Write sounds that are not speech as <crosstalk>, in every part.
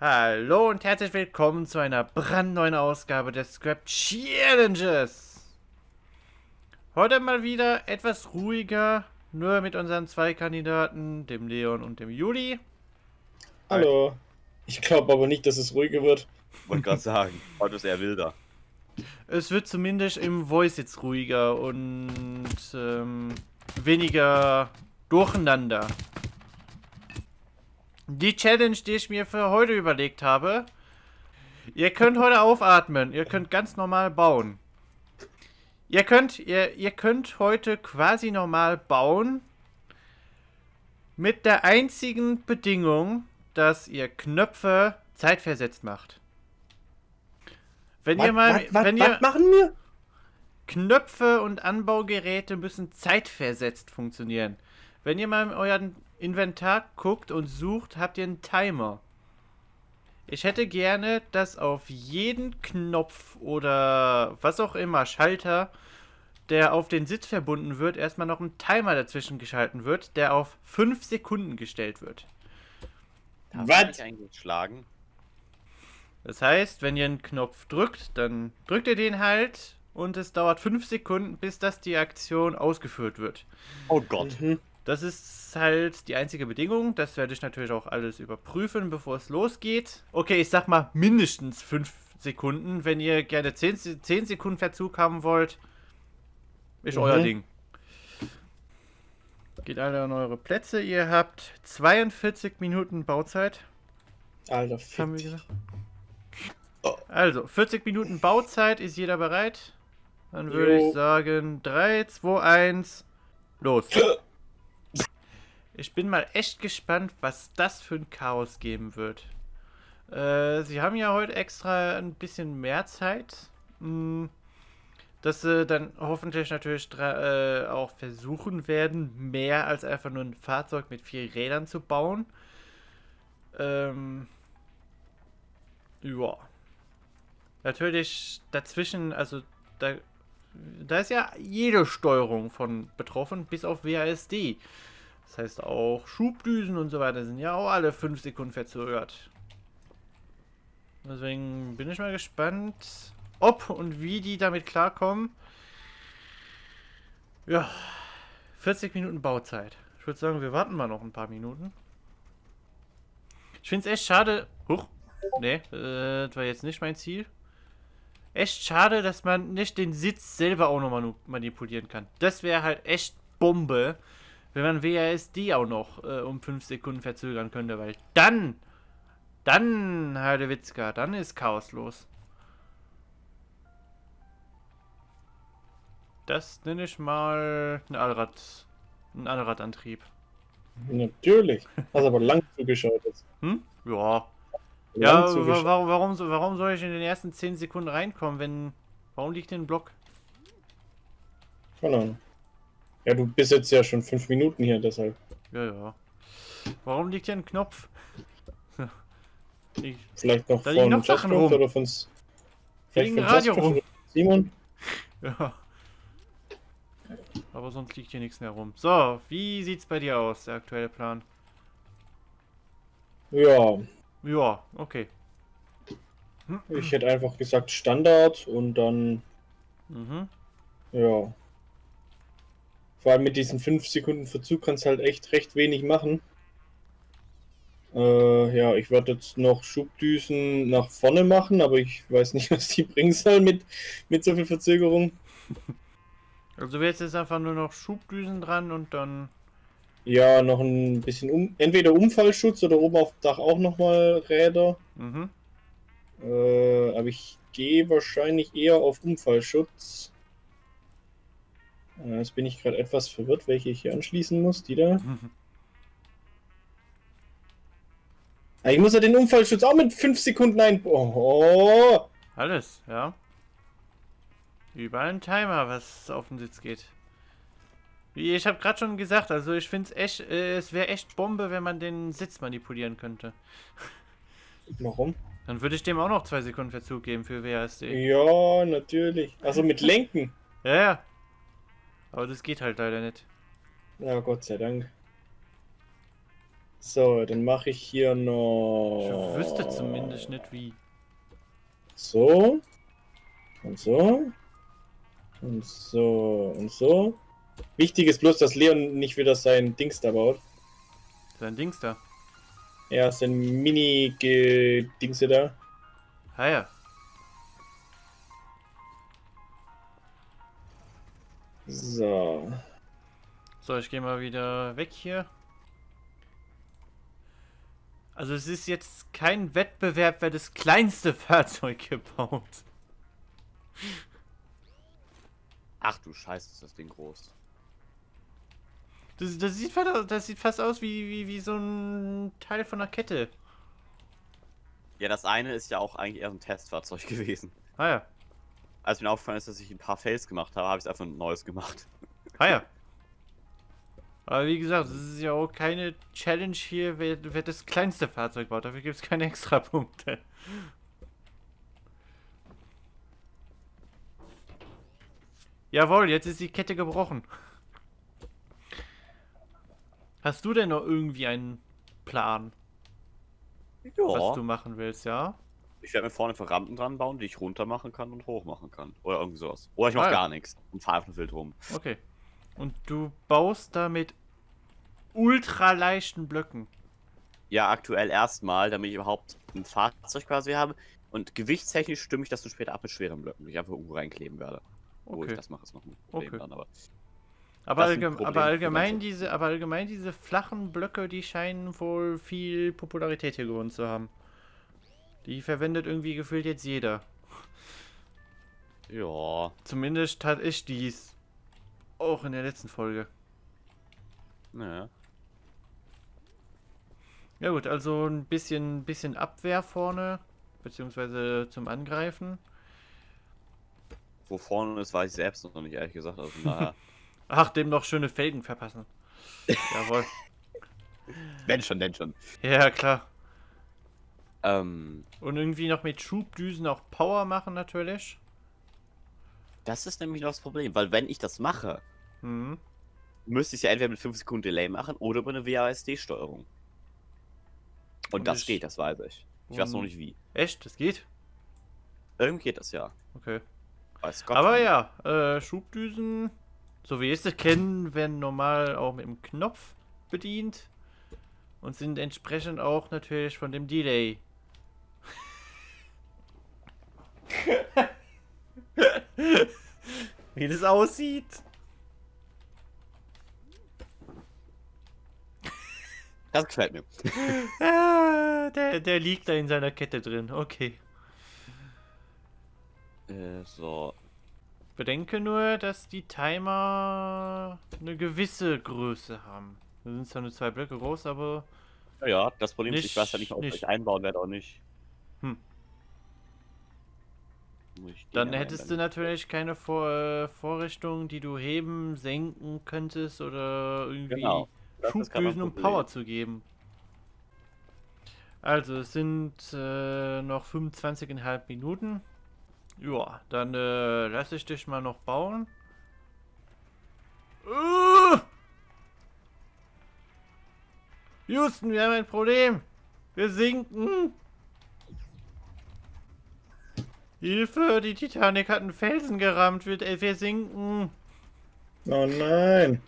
Hallo und herzlich willkommen zu einer brandneuen Ausgabe des Scrap Challenges. Heute mal wieder etwas ruhiger, nur mit unseren zwei Kandidaten, dem Leon und dem Juli. Hallo. Ich glaube aber nicht, dass es ruhiger wird. Wollte gerade sagen, heute ist eher wilder. Es wird zumindest im Voice jetzt ruhiger und ähm, weniger durcheinander. Die Challenge, die ich mir für heute überlegt habe. Ihr könnt heute aufatmen. Ihr könnt ganz normal bauen. Ihr könnt, ihr, ihr könnt heute quasi normal bauen. Mit der einzigen Bedingung, dass ihr Knöpfe zeitversetzt macht. Wenn Was, ihr mal, was, was, wenn ihr machen wir? Knöpfe und Anbaugeräte müssen zeitversetzt funktionieren. Wenn ihr mal euren Inventar guckt und sucht, habt ihr einen Timer. Ich hätte gerne, dass auf jeden Knopf oder was auch immer, Schalter, der auf den Sitz verbunden wird, erstmal noch ein Timer dazwischen geschalten wird, der auf 5 Sekunden gestellt wird. Was? eingeschlagen? Das heißt, wenn ihr einen Knopf drückt, dann drückt ihr den halt und es dauert 5 Sekunden, bis das die Aktion ausgeführt wird. Oh Gott. Mhm. Das ist halt die einzige Bedingung. Das werde ich natürlich auch alles überprüfen, bevor es losgeht. Okay, ich sag mal mindestens 5 Sekunden. Wenn ihr gerne 10, Se- 10 Sekunden Verzug haben wollt, ist Mhm. euer Ding. Geht alle an eure Plätze. Ihr habt 42 Minuten Bauzeit. Alter, haben wir gesagt? Also, 40 Minuten Bauzeit. Ist jeder bereit? Dann würde ich sagen 3, 2, 1, los. <laughs> Ich bin mal echt gespannt, was das für ein Chaos geben wird. Äh, sie haben ja heute extra ein bisschen mehr Zeit. Hm, dass sie dann hoffentlich natürlich äh, auch versuchen werden, mehr als einfach nur ein Fahrzeug mit vier Rädern zu bauen. Ähm, ja. Natürlich dazwischen, also da, da ist ja jede Steuerung von betroffen, bis auf WASD. Das heißt auch Schubdüsen und so weiter sind ja auch alle 5 Sekunden verzögert. Deswegen bin ich mal gespannt, ob und wie die damit klarkommen. Ja, 40 Minuten Bauzeit. Ich würde sagen, wir warten mal noch ein paar Minuten. Ich finde es echt schade. Huch. Nee, äh, das war jetzt nicht mein Ziel. Echt schade, dass man nicht den Sitz selber auch noch manu- manipulieren kann. Das wäre halt echt Bombe, wenn man WASD auch noch äh, um 5 Sekunden verzögern könnte, weil dann, dann, Heidewitzka, dann ist Chaos los. Das nenne ich mal ein Allrad, ein Allradantrieb. Natürlich. Hast aber lang zugeschaut jetzt. Hm? Ja, Lang Ja, warum, warum, warum soll ich in den ersten 10 Sekunden reinkommen, wenn. Warum liegt denn ein Block? Keine Ahnung. Ja, du bist jetzt ja schon fünf Minuten hier, deshalb. Ja, ja. Warum liegt hier ein Knopf? Ich, Vielleicht noch Da von noch Sachen rum. oder von vielleicht von Radio rum. Simon. <laughs> ja. Aber sonst liegt hier nichts mehr rum. So, wie sieht's bei dir aus, der aktuelle Plan? Ja, Ja, okay. ich hätte einfach gesagt Standard und dann, Mhm. ja. Vor allem mit diesen 5 Sekunden Verzug kannst du halt echt recht wenig machen. Äh, ja, ich werde jetzt noch Schubdüsen nach vorne machen, aber ich weiß nicht, <laughs> was die bringen sollen mit, mit so viel Verzögerung. Also wäre jetzt einfach nur noch Schubdüsen dran und dann. Ja, noch ein bisschen um, entweder Unfallschutz oder oben auf dem Dach auch nochmal Räder. Mhm. Äh, aber ich gehe wahrscheinlich eher auf Unfallschutz. Äh, Jetzt bin ich gerade etwas verwirrt, welche ich hier anschließen muss. Die da. Ah, <laughs> Ich muss ja den Unfallschutz auch mit 5 Sekunden ein. Oh, Alles, ja. Überall ein Timer, was auf den Sitz geht. Wie ich habe gerade schon gesagt, also ich finde es echt, äh, es wäre echt Bombe, wenn man den Sitz manipulieren könnte. <laughs> warum? Dann würde ich dem auch noch zwei Sekunden Verzug geben für WASD. Ja, natürlich. Also mit Lenken. <laughs> Ja, ja. Aber das geht halt leider nicht. Ja, Gott sei Dank. So, dann mache ich hier noch. Ich wüsste zumindest nicht wie. So. Und so. Und so. Und so. Wichtig ist bloß, dass Leon nicht wieder sein Dings da baut. Sein Dings da. Ja, sein Mini-Dingse da. Ah ja. So. So, ich gehe mal wieder weg hier. Also es ist jetzt kein Wettbewerb, wer das kleinste Fahrzeug gebaut. Ach du Scheiße, ist das Ding groß. Das, das, sieht, fast, das sieht fast aus wie, wie, wie so ein Teil von einer Kette. Ja, das eine ist ja auch eigentlich eher so ein Testfahrzeug <laughs> gewesen. Ah ja. Als mir aufgefallen ist, dass ich ein paar Fails gemacht habe, habe ich einfach ein neues gemacht. <laughs> Ah ja. Aber wie gesagt, es ist ja auch keine Challenge hier, wer, wer das kleinste Fahrzeug baut. Dafür gibt es keine extra Punkte. Jawohl, jetzt ist die Kette gebrochen. Hast du denn noch irgendwie einen Plan, was du machen willst, ja? Ich werde mir vorne einfach Rampen dran bauen, die ich runter machen kann und hoch machen kann. Oder irgendwie sowas. Oder ich mache Ah, gar nichts und fahre einfach wild rum. Okay. Und du baust da mit ultra leichten Blöcken. Ja, aktuell erstmal, damit ich überhaupt ein Fahrzeug quasi habe. Und gewichtstechnisch stimme ich das dann später ab mit schweren Blöcken, die ich einfach irgendwo reinkleben werde. Wo ich Okay. das mache, ist noch ein Problem Okay. dann, aber. Aber, Das ist ein allgem Problem aber für allgemein diese, aber allgemein diese flachen Blöcke, die scheinen wohl viel Popularität hier gewonnen zu haben. Die verwendet irgendwie gefühlt jetzt jeder. Ja. Zumindest tat ich dies. Auch in der letzten Folge. Naja. Ja gut, also ein bisschen, bisschen Abwehr vorne, beziehungsweise zum Angreifen. Wo vorne ist, weiß ich selbst noch nicht, ehrlich gesagt. Also, naja. <laughs> Ach, dem noch schöne Felgen verpassen. <laughs> Jawohl. wenn schon, denn schon. Ja, klar. Ähm, Und irgendwie noch mit Schubdüsen auch Power machen natürlich. das ist nämlich noch das Problem, weil wenn ich das mache, Mhm. müsste ich es ja entweder mit 5 Sekunden Delay machen oder über eine WASD-Steuerung. Und, Und das ich- geht, das weiß ich. Ich weiß noch nicht wie. Echt? Das geht? Irgendwie geht das ja. Okay. Weiß Gott. Aber ja, äh, Schubdüsen, so wie ich sie kennen, werden normal auch mit dem Knopf bedient. Und sind entsprechend auch natürlich von dem Delay. <laughs> wie das aussieht. Das gefällt mir. Ah, der, der liegt da in seiner Kette drin. Okay. Äh, so. Bedenke nur, dass die Timer eine gewisse Größe haben. Da sind zwar nur zwei Blöcke groß, aber Ja, ja, das Problem ist, ich weiß ja nicht, ob nicht. ich einbauen werde oder nicht. Hm. Dann hättest du natürlich keine Vor äh, Vorrichtungen, die du heben, senken könntest oder irgendwie Genau. Schubdüsen, um. Power zu geben. Also, es sind äh, noch 25,5 Minuten. Ja, dann äh, lasse ich dich mal noch bauen. Uh! Houston, wir haben ein Problem. Wir sinken. Hilfe, die Titanic hat einen Felsen gerammt. Wir, äh, wir sinken. Oh nein.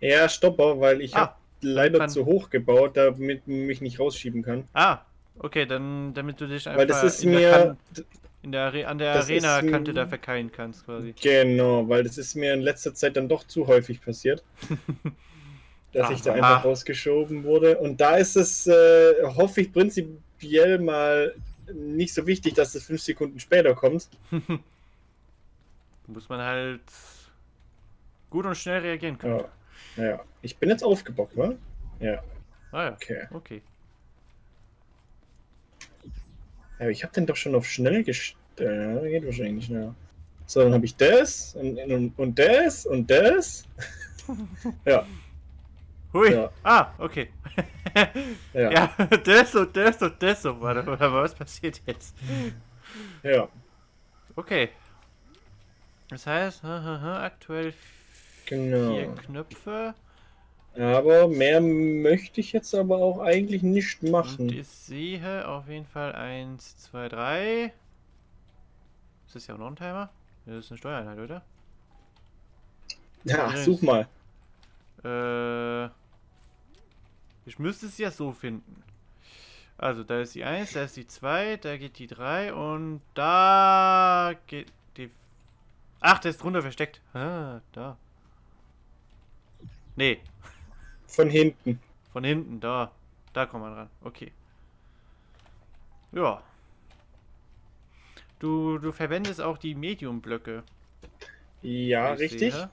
Ja, Stopper, weil ich Ah, habe leider kann- zu hoch gebaut, damit man mich nicht rausschieben kann. Ah, okay, dann damit du dich einfach Weil das ist in der, mir. kan in der, an der Arena-Kante da verkeilen kannst quasi. Genau, weil das ist mir in letzter Zeit dann doch zu häufig passiert. <laughs> dass ich da Aha. einfach rausgeschoben wurde. Und da ist es, äh, hoffe ich, prinzipiell mal nicht so wichtig, dass es fünf Sekunden später kommt. <laughs> Muss man halt gut und schnell reagieren können. Ja, ja. Ich bin jetzt aufgebockt, wa? Ja, Ah ja, okay. okay. Aber ich habe den doch schon auf schnell gestellt. Ja, geht wahrscheinlich nicht schneller. So, dann habe ich das und, und, und das und das. <laughs> ja, Hui. Ja. Ah, okay. <laughs> ja, ja, das und das und das so. Warte, warte, was passiert jetzt? ja. Okay. Das heißt, aktuell vier Genau. Knöpfe. Aber mehr möchte ich jetzt aber auch eigentlich nicht Und machen. ich sehe auf jeden Fall 1, 2, 3. Ist das ja auch noch ein Timer? Das ist eine Steuereinheit, oder? Ja, such mal. Äh, ich müsste es ja so finden. Also, da ist die 1, da ist die 2, da geht die 3 und da geht die... Ach, der ist drunter versteckt. Ah, da. Nee, Von hinten. von hinten, da. Da kommt man ran. Okay. Ja. Du, du verwendest auch die Medium-Blöcke. Ja, richtig. sehe.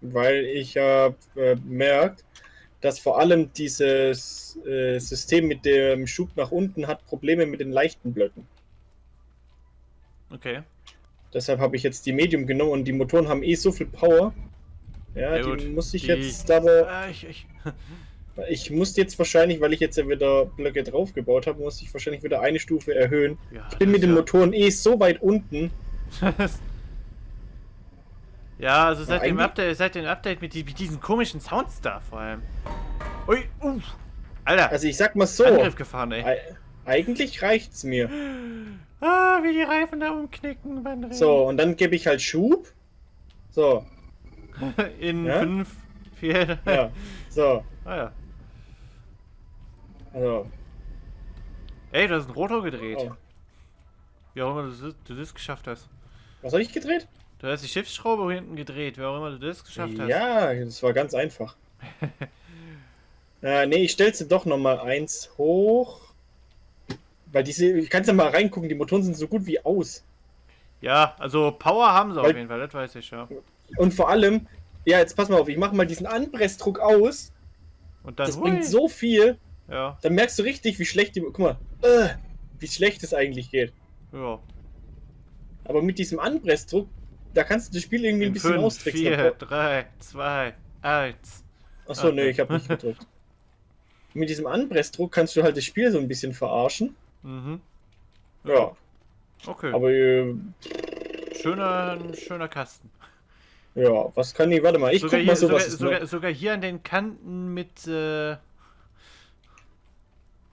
Weil ich habe äh, bemerkt, dass vor allem dieses äh, System mit dem Schub nach unten hat Probleme mit den leichten Blöcken. Okay. Deshalb habe ich jetzt die Medium genommen und die Motoren haben eh so viel Power. Ja, Ja, die gut. muss ich Die- jetzt aber. Ah, ich, ich, <laughs> Ich muss jetzt wahrscheinlich, weil ich jetzt ja wieder Blöcke draufgebaut habe, muss ich wahrscheinlich wieder eine Stufe erhöhen. ja, Ich bin mit den ist Motoren eh so weit unten. <laughs> ja, ja, also seit dem Update, seit dem Update mit, die, mit diesen komischen Sounds da vor allem. Ui, uff. Alter, Also ich sag mal so, Angriff gefahren, ey. ei- eigentlich reicht's mir. Ah, wie die Reifen da umknicken beim Rennen. So, und dann gebe ich halt Schub. So, <laughs> In Ja? 5, 4. ja, so. Ah ja. Also, Ey, du hast einen Rotor gedreht. oh. Wie auch immer du das, du das geschafft hast. was habe ich gedreht? Du hast die Schiffsschraube hinten gedreht, wie auch immer du das geschafft hast. Ja, das war ganz einfach. äh, nee, ich stelle sie doch nochmal eins hoch. Weil diese, ich kann ja mal reingucken, die Motoren sind so gut wie aus. Ja, also Power haben sie auf Weil- jeden Fall, das weiß ich ja. Und vor allem, ja, jetzt pass mal auf, ich mache mal diesen Anpressdruck aus. Und dann Das hui. bringt so viel, Ja, dann merkst du richtig, wie schlecht die. Guck mal, äh, wie schlecht es eigentlich geht. ja. Aber mit diesem Anpressdruck, da kannst du das Spiel irgendwie ein In bisschen 5, austricksen. 4, 3, 2, 1. Achso, nee, ich habe nicht gedrückt. Mit diesem Anpressdruck kannst du halt das Spiel so ein bisschen verarschen. Mhm. Ja, Okay. aber äh, schöner, schöner Kasten. ja, was kann ich? Warte mal, ich sogar, guck mal hier, so, sogar, sogar, sogar hier an den Kanten mit. Äh,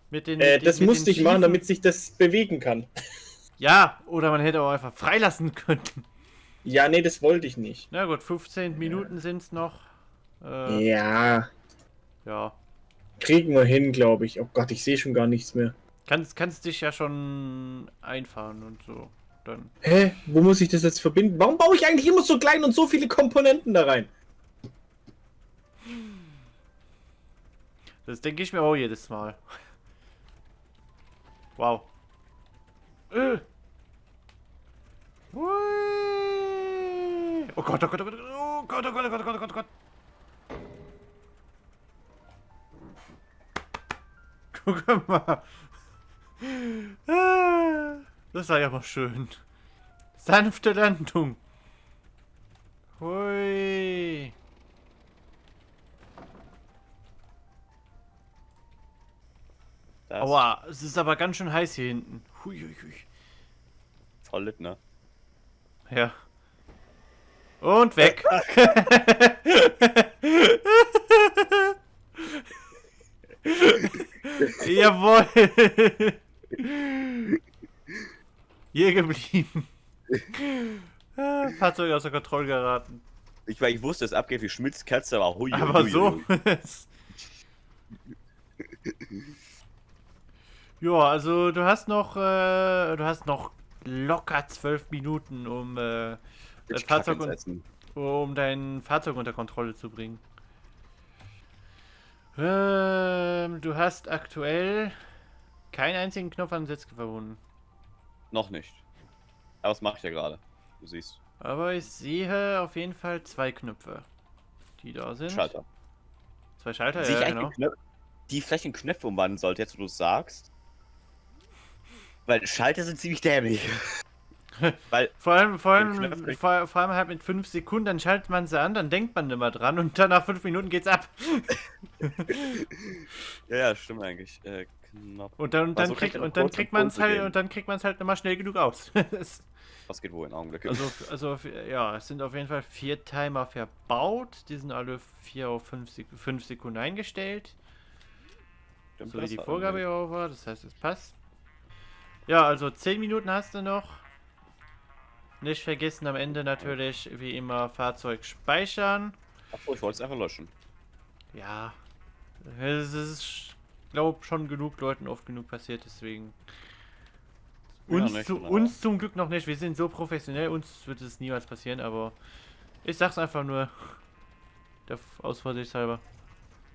mit den. Äh, mit den- das mit musste den ich machen, damit sich das bewegen kann. Ja, oder man hätte auch einfach freilassen können. Ja, nee, das wollte ich nicht. Na gut, 15 Minuten sind es noch. Äh, Ja, ja. kriegen wir hin, glaube ich. Oh Gott, ich sehe schon gar nichts mehr. Kannst, kannst dich ja schon einfahren und so. Dann. Hä? Wo muss ich das jetzt verbinden? Warum baue ich eigentlich immer so klein und so viele Komponenten da rein? Das denke ich mir auch jedes Mal. Wow. Äh. Hui. Oh Gott, oh Gott, oh Gott, oh Gott, oh Gott, oh Gott, oh Gott, oh Gott, oh Gott. Guck mal. Ah, Das war ja mal schön. Sanfte Landung. Hui. Das Aua, es ist aber ganz schön heiß hier hinten. Hui, hui, hui. voll lit, ne? Ja. Und weg. <laughs> Jawohl. Hier geblieben. Ah, Fahrzeug außer Kontrolle geraten. Ich, weil ich wusste, es abgeht wie Schmitz Katze, aber hui, Aber hui, so. hui. ja, also du hast noch, äh, du hast noch locker zwölf Minuten, um äh, das Ich kack Fahrzeug Essen. um dein Fahrzeug unter Kontrolle zu bringen. Ähm, du hast aktuell keinen einzigen Knopf an Sitz verbunden. Noch nicht. Aber was mache ich ja gerade? Du siehst. Aber ich sehe auf jeden Fall zwei Knöpfe, die da sind. Schalter. Zwei Schalter, Sehe ja, genau. Knopf, die vielleicht in Knöpfe umwandeln sollte, jetzt wo du es sagst? Weil Schalter sind ziemlich dämlich. Weil, <laughs> Vor allem, vor allem, vor, vor allem halt mit fünf Sekunden, dann schaltet man sie an, dann denkt man immer dran und dann nach fünf Minuten geht's ab. <laughs> ja, ja, stimmt eigentlich. Äh, Knapp. Und dann, dann, Also kriegt, kriegt er und dann kriegt im man es halt und dann kriegt man es halt nochmal schnell genug aus. <laughs> Was geht wohl in Augenblick? also, also ja, es sind auf jeden Fall vier Timer verbaut. Die sind alle vier auf fünf, fünf Sekunden eingestellt. Stimmt, So wie die Vorgabe ja auch war, das heißt, es passt. Ja, also 10 Minuten hast du noch. Nicht vergessen am Ende natürlich wie immer Fahrzeug speichern. Achso, ich wollte es einfach löschen. Ja, es ist, glaube schon genug Leuten oft genug passiert, deswegen. Uns, nicht, zu, uns zum Glück noch nicht, wir sind so professionell, uns wird es niemals passieren, aber ich sag's einfach nur aus Vorsichtshalber.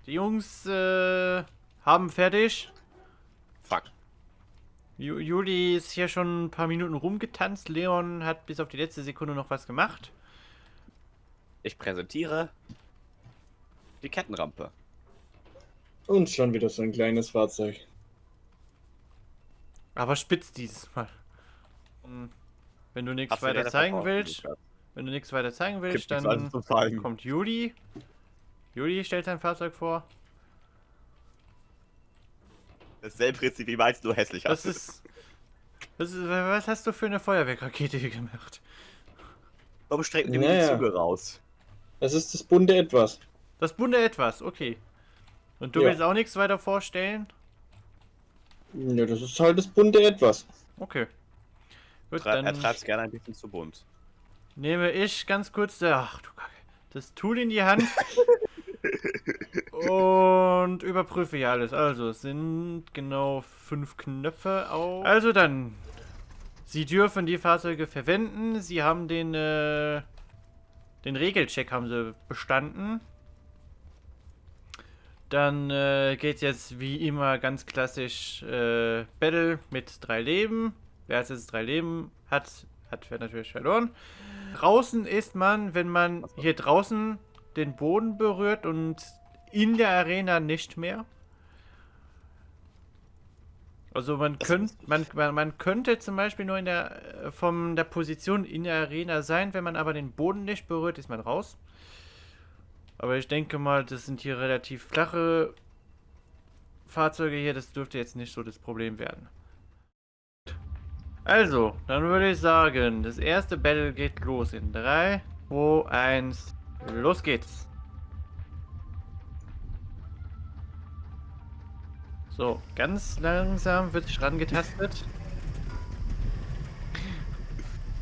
Die Jungs äh, haben fertig. Fuck. Ju Juli ist hier schon ein paar Minuten rumgetanzt. Leon hat bis auf die letzte Sekunde noch was gemacht. Ich präsentiere die Kettenrampe. Und schon wieder so ein kleines Fahrzeug. Aber spitz dieses Mal. Hm. Wenn du nichts weiter zeigen willst, wenn du nichts weiter zeigen willst, dann kommt Juli. Juli stellt sein Fahrzeug vor. Dasselbe Prinzip wie meins, nur hässlicher. Das ist, das ist. Was hast du für eine Feuerwehrrakete hier gemacht? Warum strecken die Naja. die Züge raus? Das ist das bunte Etwas. Das bunte Etwas, okay. Und du Ja. willst auch nichts weiter vorstellen? Ja, das ist halt das bunte Etwas. Okay. Gut, er dann treibt es gerne ein bisschen zu bunt. nehme ich ganz kurz der, ach du Kacke, das Tool in die Hand <laughs> und überprüfe hier alles. Also es sind genau fünf Knöpfe auf. Also dann, Sie dürfen die Fahrzeuge verwenden. Sie haben den äh, den Regelcheck haben Sie bestanden. Dann äh, geht jetzt wie immer ganz klassisch äh, Battle mit drei Leben. Wer jetzt drei Leben hat, hat natürlich verloren. Draußen ist man, wenn man hier draußen den Boden berührt und in der Arena nicht mehr. Also man, Das könnt, wusste ich. man, man, man könnte zum Beispiel nur in der, äh, von der Position in der Arena sein, wenn man aber den Boden nicht berührt, ist man raus. Aber ich denke mal, das sind hier relativ flache Fahrzeuge hier, das dürfte jetzt nicht so das Problem werden. Also, dann würde ich sagen, das erste Battle geht los in 3, 2, 1, los geht's. So, ganz langsam wird sich rangetastet.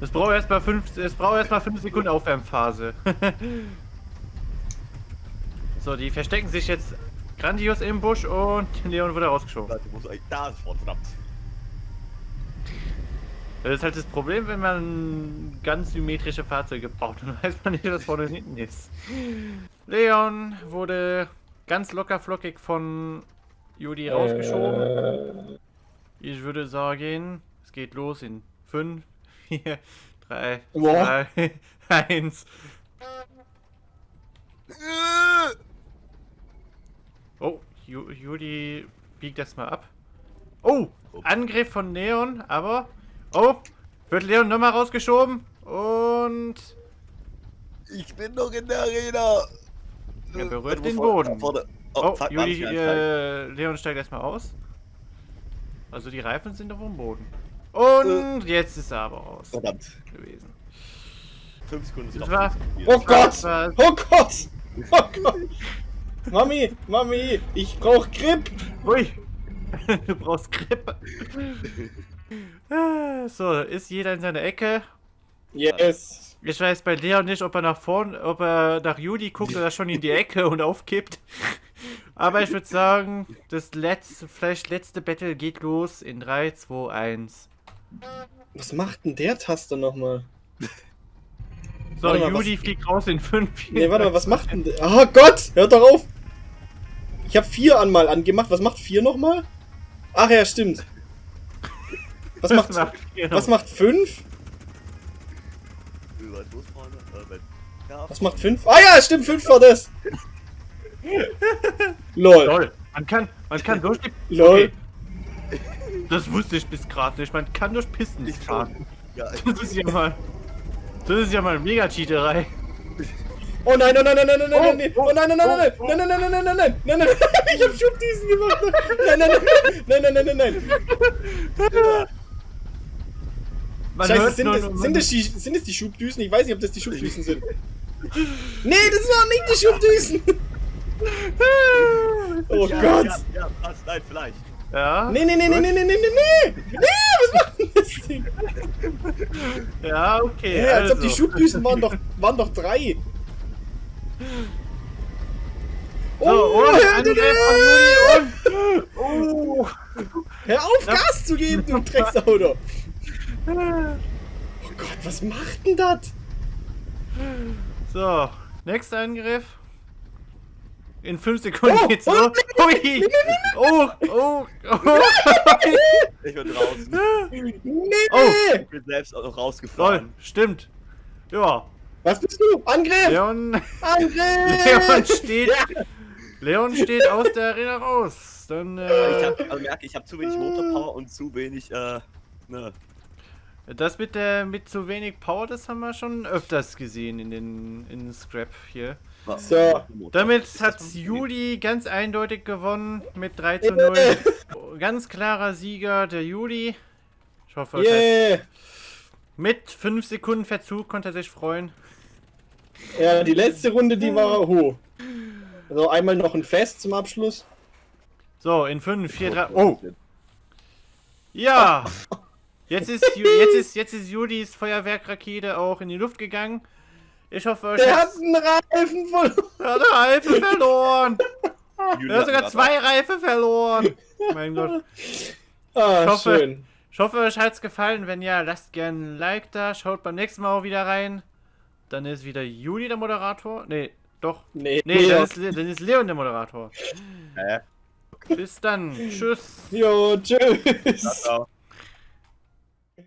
Es braucht erstmal 5 es braucht erstmal 5 Sekunden Aufwärmphase. <laughs> so, die verstecken sich jetzt grandios im Busch und Leon wurde rausgeschoben. Da ist verdammt. Das ist halt das Problem, wenn man ganz symmetrische Fahrzeuge baut. <laughs> Dann weiß man nicht, was vorne und hinten ist. Leon wurde ganz locker flockig von Judy rausgeschoben. Äh, Ich würde sagen, es geht los in 5, 4, 3, Boah. 2, 1. <laughs> Oh, Ju Judy biegt das mal ab. Oh, Angriff von Leon, aber... Oh, wird Leon nochmal rausgeschoben und... Ich bin noch in der Arena. Er berührt Du den Boden. Vorne. Oh, fuck, Juli, äh, Leon steigt erstmal aus. Also die Reifen sind auf dem Boden. Und jetzt ist er aber raus Verdammt. gewesen. Fünf Sekunden sind war- zu viel. Oh Gott! War- Oh Gott! Oh Gott! Mami, Mami, ich brauch Grip! Ui! <laughs> du brauchst Grip. Ah, so, ist jeder in seiner Ecke. Yes! Ich weiß bei Leon nicht, ob er nach vorn, ob er nach Juli guckt oder schon in die Ecke und aufkippt. Aber ich würde sagen, das letzte, vielleicht letzte Battle geht los in 3, 2, 1. Was macht denn der Taster nochmal? So, Warte mal, Juli fliegt raus in 5. Nee, warte mal, was macht denn der? Oh Gott! Hört doch auf! Ich habe vier an mal angemacht. Was macht vier nochmal? Ach ja, stimmt. Was macht, was macht fünf? Wie weit los vorne? Äh, wenn- Ja, Was macht fünf? Ah ja, stimmt, fünf war das. Lol. Lol. Man kann, man kann durch die... Lol. Okay. Das wusste ich bis gerade nicht. Man kann durch Pisten Ich fahren. Ja, Das ist ja mal... Das ist ja mal Mega-Cheaterei. Oh nein, oh nein, nein, nein, nein, nein, nein, oh nein, nein, nein, nein, nein, nein, nein, nein, nein, nein, nein, nein, nein, ich hab Schubdüsen gemacht. Nein, nein, nein, nein, nein, nein, nein. Man Scheiße, hört sind nur- es, sind, die, sind es die Schubdüsen? Ich weiß nicht, ob das die <laughs> Schubdüsen sind. Nee, das waren nicht die Schubdüsen. <laughs> Oh ja, Gott. Ja, ja, was? Nein, vielleicht. Ja, Nee, nee, nee, nee, nee, nee, nee, nee, nee. Nee, was macht denn das Ding? <laughs> ja, okay. Hä, als ob die also. Schubdüsen waren doch, waren doch drei. So, und hör, Angriff von Juli und... Oh. hör auf, Gas zu geben, du Drecksauto. Oh Gott, was macht denn das? So, nächster Angriff. In 5 Sekunden Oh, geht's oh, los. Hui! Oh, oh, oh. <laughs> Ich bin draußen. Nee. Oh. Ich bin selbst auch noch Toll, rausgefahren. stimmt. Ja, Was bist du? Angriff! Leon, Angriff! Leon steht, Leon steht aus der Arena raus. Dann, Ich äh, hab, also merke, ich habe zu wenig Motorpower und zu wenig, äh, ne. Das mit der, mit zu wenig Power, das haben wir schon öfters gesehen in den, in Scrap hier. was- So. Damit hat Juli ganz eindeutig gewonnen mit 3 zu 0. Ganz klarer Sieger der Juli. Ich hoffe, Yeah! mit 5 Sekunden Verzug konnte er sich freuen. Ja, die letzte Runde, die war hoch. Also einmal noch ein Fest zum Abschluss. So, in 5, 4, 3. Oh! Ja! <laughs> Jetzt ist, jetzt ist, jetzt ist Julis Feuerwerkrakete auch in die Luft gegangen. Ich hoffe, euch Der hat einen Reifen voll. Er hat eine Reife verloren. Er hat sogar zwei Reife verloren. Mein Gott. Ah, Ich hoffe- schön. Ich hoffe, euch hat's gefallen. Wenn ja, lasst gerne ein Like da. Schaut beim nächsten Mal auch wieder rein. Dann ist wieder Juli der Moderator. Nee, doch. Nee, Nee, dann ist, dann ist Leon der Moderator. Hä? Bis dann. Tschüss. Jo, tschüss. Ciao, ciao.